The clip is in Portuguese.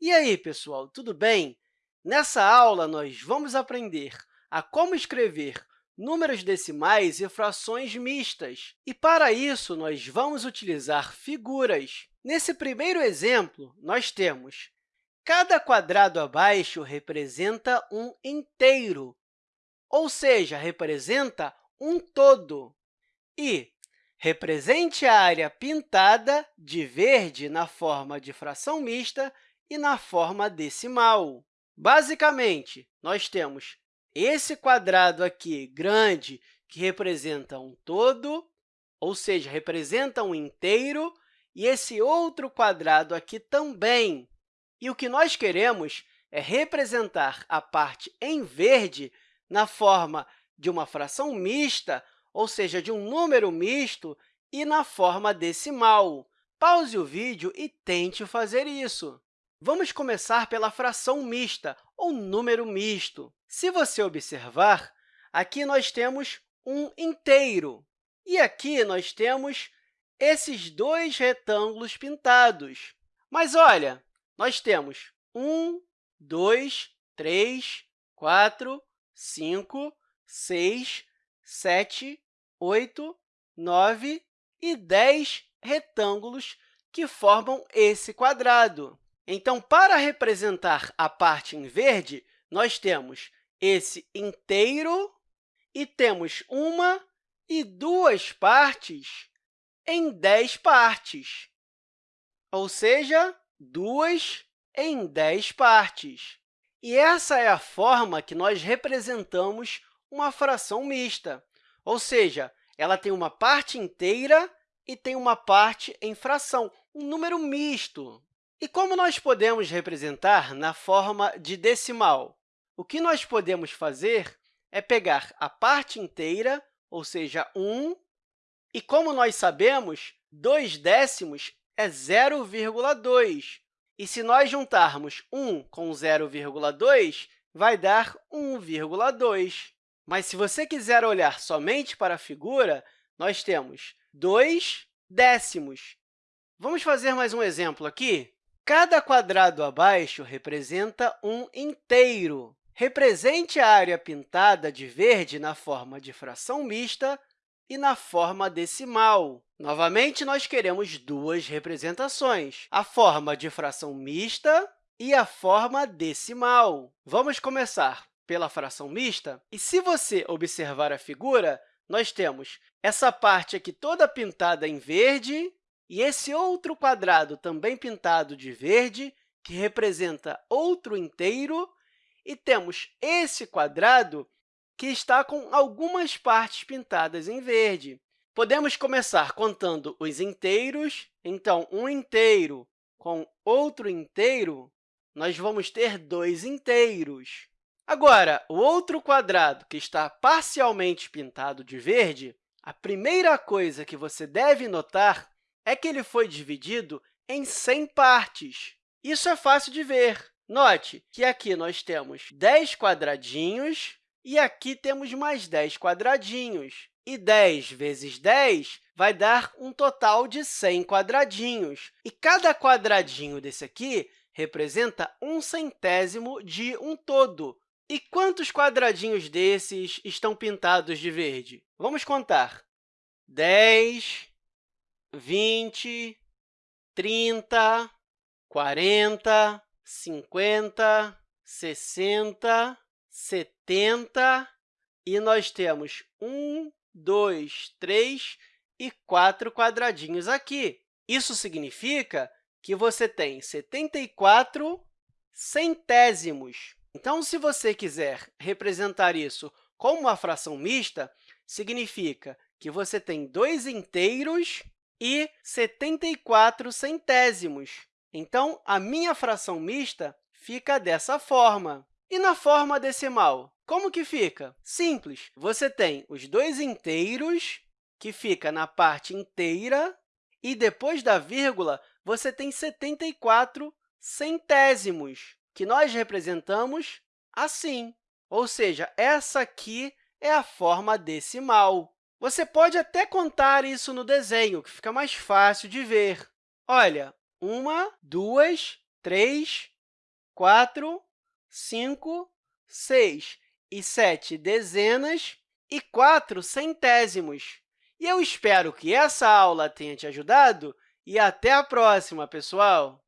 E aí, pessoal, tudo bem? Nessa aula, nós vamos aprender a como escrever números decimais e frações mistas. E, para isso, nós vamos utilizar figuras. Nesse primeiro exemplo, nós temos cada quadrado abaixo representa um inteiro, ou seja, representa um todo. E represente a área pintada de verde na forma de fração mista e na forma decimal. Basicamente, nós temos esse quadrado aqui grande, que representa um todo, ou seja, representa um inteiro, e esse outro quadrado aqui também. E o que nós queremos é representar a parte em verde na forma de uma fração mista, ou seja, de um número misto, e na forma decimal. Pause o vídeo e tente fazer isso. Vamos começar pela fração mista, ou número misto. Se você observar, aqui nós temos um inteiro, e aqui nós temos esses dois retângulos pintados. Mas, olha, nós temos 1, 2, 3, 4, 5, 6, 7, 8, 9 e 10 retângulos que formam esse quadrado. Então, para representar a parte em verde, nós temos esse inteiro e temos uma e duas partes em 10 partes, ou seja, duas em 10 partes. E essa é a forma que nós representamos uma fração mista, ou seja, ela tem uma parte inteira e tem uma parte em fração, um número misto. E como nós podemos representar na forma de decimal? O que nós podemos fazer é pegar a parte inteira, ou seja, 1, e, como nós sabemos, 2 décimos é 0,2. E, se nós juntarmos 1 com 0,2, vai dar 1,2. Mas, se você quiser olhar somente para a figura, nós temos 2 décimos. Vamos fazer mais um exemplo aqui? Cada quadrado abaixo representa um inteiro. Represente a área pintada de verde na forma de fração mista e na forma decimal. Novamente, nós queremos duas representações, a forma de fração mista e a forma decimal. Vamos começar pela fração mista. E, se você observar a figura, nós temos essa parte aqui toda pintada em verde e esse outro quadrado, também pintado de verde, que representa outro inteiro, e temos esse quadrado que está com algumas partes pintadas em verde. Podemos começar contando os inteiros. Então, um inteiro com outro inteiro, nós vamos ter dois inteiros. Agora, o outro quadrado que está parcialmente pintado de verde, a primeira coisa que você deve notar é que ele foi dividido em 100 partes. Isso é fácil de ver. Note que aqui nós temos 10 quadradinhos e aqui temos mais 10 quadradinhos. E 10 vezes 10 vai dar um total de 100 quadradinhos. E cada quadradinho desse aqui representa um centésimo de um todo. E quantos quadradinhos desses estão pintados de verde? Vamos contar. 10, 20, 30, 40, 50, 60, 70, e nós temos 1, 2, 3 e 4 quadradinhos aqui. Isso significa que você tem 74 centésimos. Então, se você quiser representar isso como uma fração mista, significa que você tem dois inteiros e 74 centésimos. Então, a minha fração mista fica dessa forma. E na forma decimal, como que fica? Simples. Você tem os dois inteiros, que fica na parte inteira, e depois da vírgula, você tem 74 centésimos, que nós representamos assim. Ou seja, essa aqui é a forma decimal. Você pode até contar isso no desenho, que fica mais fácil de ver. Olha, uma, duas, três, 4, 5, 6 e 7 dezenas e 4 centésimos. E eu espero que essa aula tenha te ajudado e até a próxima, pessoal!